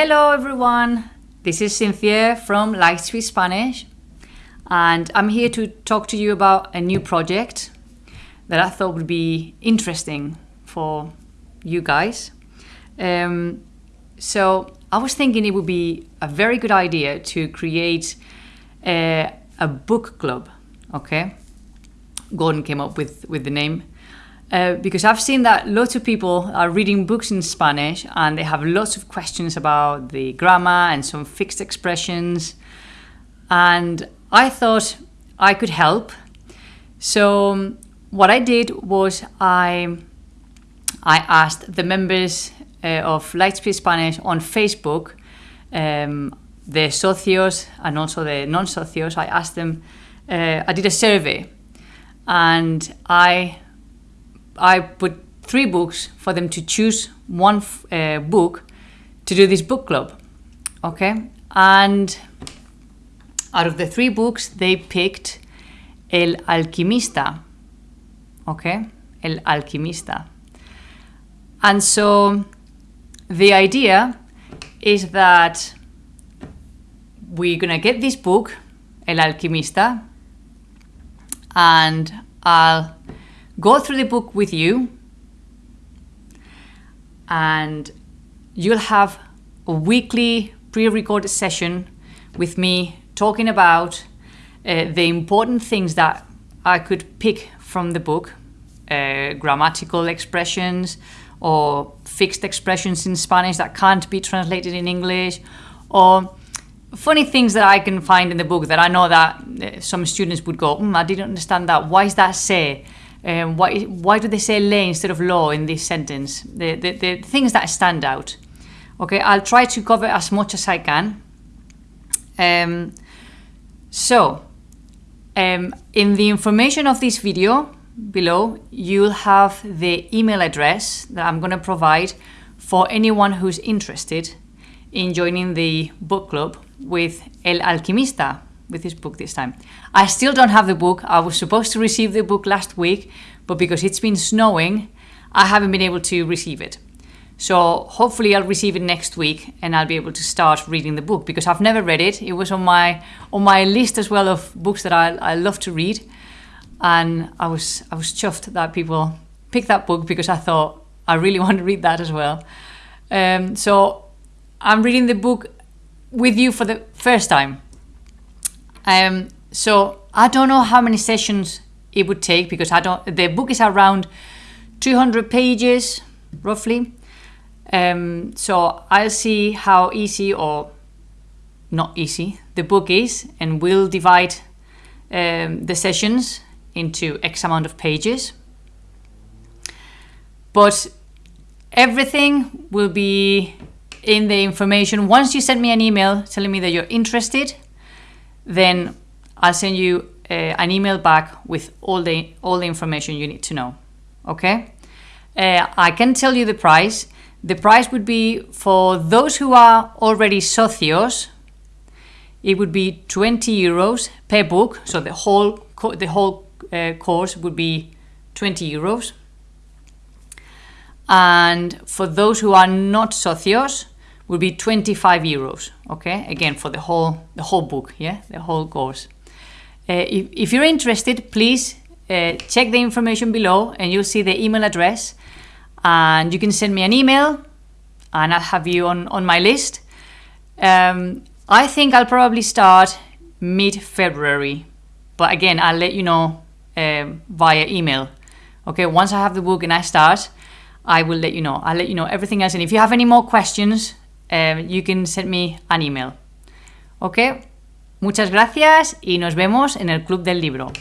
Hello everyone, this is Cynthia from Lightspeed Spanish and I'm here to talk to you about a new project that I thought would be interesting for you guys. Um, so I was thinking it would be a very good idea to create a, a book club, okay? Gordon came up with, with the name. Uh, because I've seen that lots of people are reading books in Spanish and they have lots of questions about the grammar and some fixed expressions. And I thought I could help. So um, what I did was I I asked the members uh, of Lightspeed Spanish on Facebook, um, the socios and also the non-socios. I asked them. Uh, I did a survey, and I I put three books for them to choose one uh, book to do this book club. Okay, and out of the three books, they picked El Alquimista. Okay, El Alquimista. And so the idea is that we're gonna get this book, El Alquimista, and I'll go through the book with you and you'll have a weekly pre-recorded session with me talking about uh, the important things that I could pick from the book, uh, grammatical expressions or fixed expressions in Spanish that can't be translated in English or funny things that I can find in the book that I know that uh, some students would go, mm, I didn't understand that. Why is that say? Um, why, why do they say lay instead of law in this sentence? The, the, the things that stand out. Okay, I'll try to cover as much as I can. Um, so, um, in the information of this video below, you'll have the email address that I'm going to provide for anyone who's interested in joining the book club with El Alquimista, with this book this time. I still don't have the book. I was supposed to receive the book last week, but because it's been snowing, I haven't been able to receive it. So hopefully I'll receive it next week and I'll be able to start reading the book because I've never read it. It was on my on my list as well of books that I, I love to read. And I was I was chuffed that people picked that book because I thought I really want to read that as well. Um, so I'm reading the book with you for the first time. Um, so I don't know how many sessions it would take because I don't. The book is around 200 pages roughly. Um, so I'll see how easy or not easy the book is and we'll divide um, the sessions into X amount of pages. But everything will be in the information. Once you send me an email telling me that you're interested, then I'll send you uh, an email back with all the all the information you need to know. Okay? Uh, I can tell you the price. The price would be for those who are already socios. It would be 20 euros per book. So the whole the whole uh, course would be 20 euros. And for those who are not socios, would be 25 euros. Okay, again for the whole the whole book, yeah, the whole course. Uh, if, if, you're interested, please uh, check the information below, and you'll see the email address, and you can send me an email, and I'll have you on on my list. Um, I think I'll probably start mid-February, but again, I'll let you know um, via email. Okay, once I have the book and I start, I will let you know. I'll let you know everything else. And if you have any more questions, um, you can send me an email. Ok, muchas gracias y nos vemos en el Club del Libro.